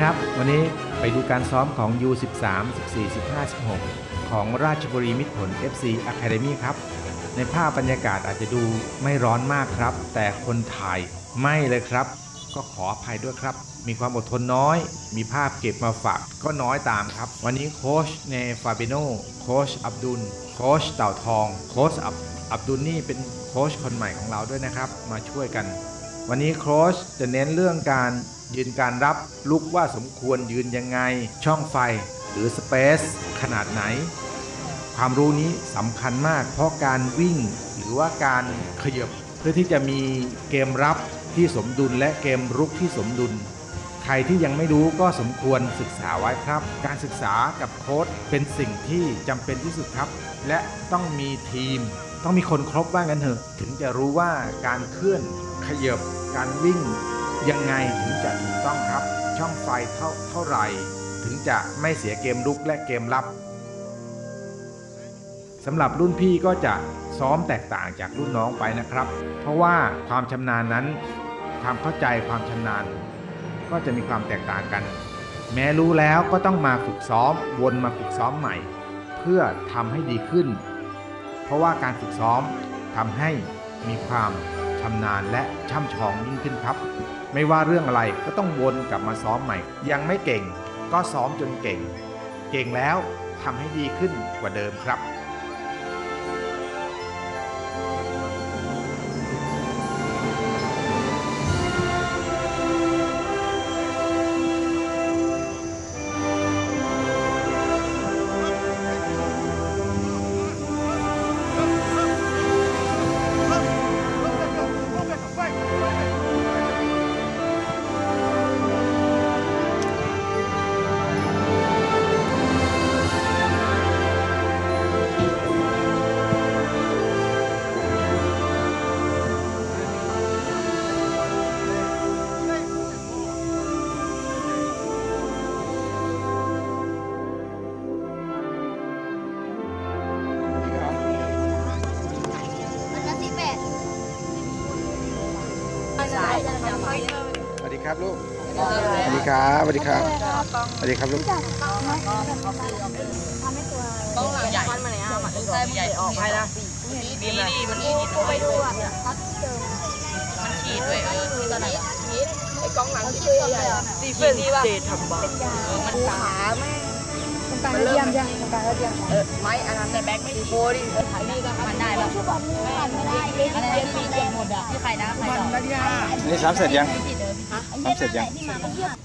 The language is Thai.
ครับ วันนี้ไปดูการซ้อมของ U13 14 15 16 ของราชบุรีมิตรผล FC Academy ครับ ในภาพบรรยากาศอาจจะดูไม่ร้อนมากครับ แต่คนถ่ายไม่เลยครับ ก็ขออภัยด้วยครับ มีความอดทนน้อย มีภาพเก็บมาฝากก็น้อยตามครับ วันนี้โค้ชเนฟาเบโนโค้ชอับดุล โค้ชเต่าทอง โค้ชอับอับดุลนี่เป็นโค้ชคนใหม่ของเราด้วยนะครับ มาช่วยกัน วันนี้โค้ชจะเน้นเรื่องการ ยืนการรับลุกว่าสมควรยืนยังไง ช่องไฟ หรือสเปซขนาดไหน ความรู้นี้สำคัญมาก เพราะการวิ่งหรือว่าการขยับเพื่อที่จะมีเกมรับที่สมดุลและเกมรุกที่สมดุล ใครที่ยังไม่รู้ก็สมควรศึกษาไว้ครับ การศึกษากับโค้ชเป็นสิ่งที่จำเป็นที่สุดครับ และต้องมีทีม ต้องมีคนครบว่างั้นเถอะ ถึงจะรู้ว่าการเคลื่อนขยับการวิ่ง ยังไงถึงจะถูกต้องครับ ช่องไฟเท่าเท่าไหร่ ถึงจะไม่เสียเกมรุกและเกมรับสำหรับรุ่นพี่ก็จะซ้อมแตกต่างจากรุ่นน้องไปนะครับ เพราะว่าความชำนาญนั้นความเข้าใจความชำนาญ ก็จะมีความแตกต่างกัน แม้รู้แล้วก็ต้องมาฝึกซ้อมวนมาฝึกซ้อมใหม่ เพื่อทำให้ดีขึ้น เพราะว่าการฝึกซ้อมทำให้มีความ ชำนาญและช่ำชองยิ่งขึ้นครับ ไม่ว่าเรื่องอะไรก็ต้องวนกลับมาซ้อมใหม่ ยังไม่เก่ง ก็ซ้อมจนเก่ง เก่งแล้วทำให้ดีขึ้นกว่าเดิมครับ ครับลูกสวัสดีครับสวัสดีครับสวัสดีครับลูกต้องหลังใหญ่มันไหนอะมันใช่ใหญ่ออกไปนะดีดีมันขีดไปดูอะพัดเจอมันขีดด้วยเออตอนไหนอะไอ้กล้องหลังขีดใหญ่ดีเฟนเจทำบ้าเออมันขาแม่ตรงกลางระเทียมใช่ตรงกลางระเทียมเออไม้อันนั้นแต่แบ็คไม่ดีโบดิอันนี้ก็มันได้แบบชื่อบอลผ่านไม่ได้เลยอะไรที่มีเกือบหมดอะที่ใครนะใครต่อนี่ซ้ำเสร็จยังซ้ำเสร็จยัง นี่มาเทียบ